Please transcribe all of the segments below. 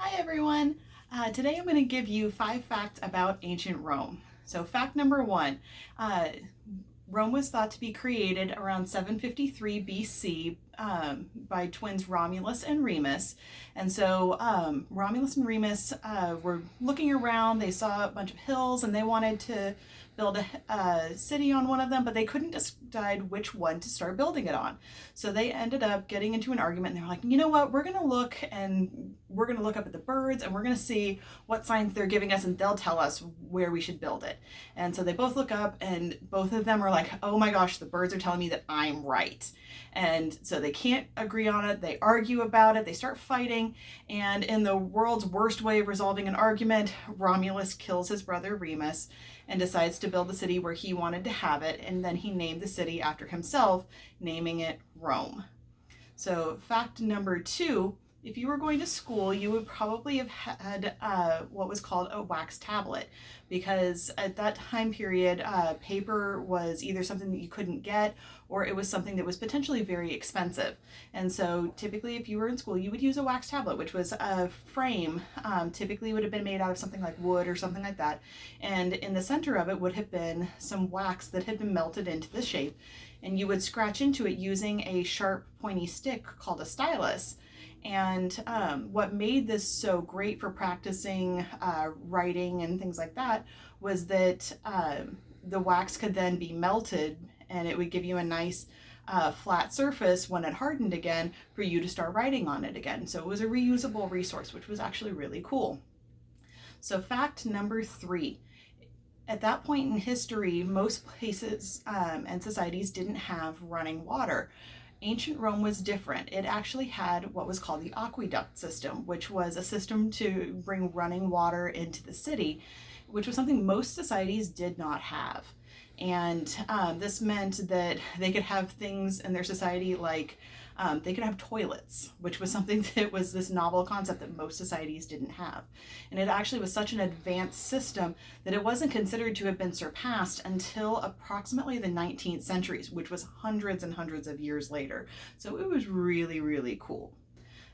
Hi everyone! Uh, today I'm going to give you five facts about ancient Rome. So fact number one, uh, Rome was thought to be created around 753 BC um, by twins Romulus and Remus. And so um, Romulus and Remus uh, were looking around, they saw a bunch of hills and they wanted to build a, a, city on one of them, but they couldn't decide which one to start building it on. So they ended up getting into an argument and they're like, you know what, we're gonna look and we're gonna look up at the birds and we're gonna see what signs they're giving us and they'll tell us where we should build it. And so they both look up and both of them are like, oh my gosh, the birds are telling me that I'm right. And so they can't agree on it, they argue about it, they start fighting, and in the world's worst way of resolving an argument, Romulus kills his brother Remus and decides to build the city where he wanted to have it, and then he named the city after himself, naming it Rome. So fact number two, if you were going to school, you would probably have had uh, what was called a wax tablet because at that time period, uh, paper was either something that you couldn't get or it was something that was potentially very expensive. And so typically if you were in school, you would use a wax tablet, which was a frame, um, typically would have been made out of something like wood or something like that. And in the center of it would have been some wax that had been melted into the shape and you would scratch into it using a sharp pointy stick called a stylus and um, what made this so great for practicing uh, writing and things like that was that uh, the wax could then be melted and it would give you a nice uh, flat surface when it hardened again for you to start writing on it again. So it was a reusable resource, which was actually really cool. So fact number three, at that point in history, most places um, and societies didn't have running water ancient Rome was different. It actually had what was called the aqueduct system, which was a system to bring running water into the city, which was something most societies did not have. And um, this meant that they could have things in their society like um, they could have toilets, which was something that was this novel concept that most societies didn't have. And it actually was such an advanced system that it wasn't considered to have been surpassed until approximately the 19th centuries, which was hundreds and hundreds of years later. So it was really, really cool.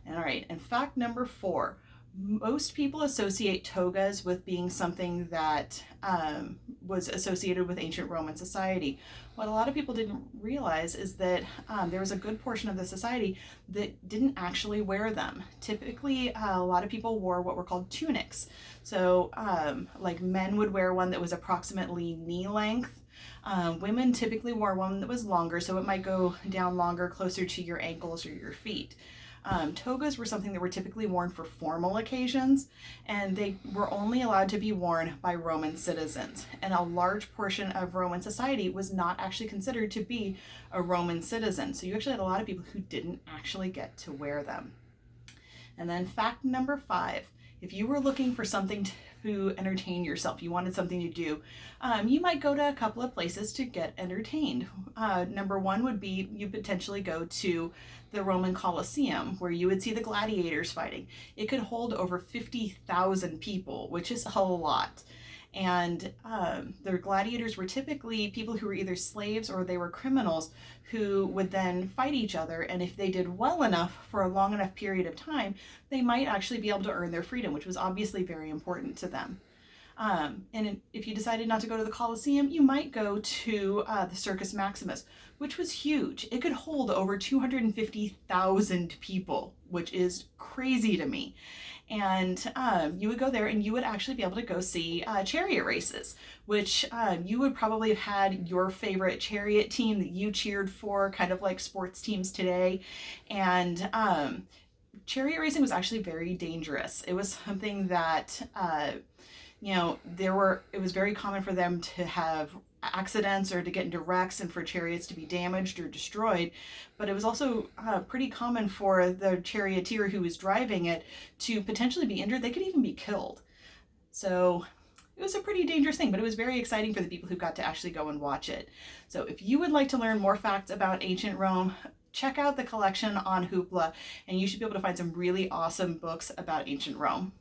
And all right, and fact number four, most people associate togas with being something that um, was associated with ancient Roman society. What a lot of people didn't realize is that um, there was a good portion of the society that didn't actually wear them. Typically, uh, a lot of people wore what were called tunics. So um, like men would wear one that was approximately knee length um, women typically wore one that was longer, so it might go down longer, closer to your ankles or your feet. Um, togas were something that were typically worn for formal occasions, and they were only allowed to be worn by Roman citizens. And a large portion of Roman society was not actually considered to be a Roman citizen. So you actually had a lot of people who didn't actually get to wear them. And then fact number five, if you were looking for something to entertain yourself, you wanted something to do, um, you might go to a couple of places to get entertained. Uh, number one would be you potentially go to the Roman Colosseum where you would see the gladiators fighting. It could hold over 50,000 people, which is a lot. And um, the gladiators were typically people who were either slaves or they were criminals who would then fight each other. And if they did well enough for a long enough period of time, they might actually be able to earn their freedom, which was obviously very important to them. Um, and if you decided not to go to the Colosseum, you might go to uh, the Circus Maximus, which was huge. It could hold over 250,000 people, which is crazy to me. And um, you would go there and you would actually be able to go see uh, chariot races, which um, you would probably have had your favorite chariot team that you cheered for, kind of like sports teams today. And um, chariot racing was actually very dangerous. It was something that uh, you know, there were, it was very common for them to have accidents or to get into wrecks and for chariots to be damaged or destroyed. But it was also uh, pretty common for the charioteer who was driving it to potentially be injured. They could even be killed. So it was a pretty dangerous thing, but it was very exciting for the people who got to actually go and watch it. So if you would like to learn more facts about ancient Rome, check out the collection on Hoopla and you should be able to find some really awesome books about ancient Rome.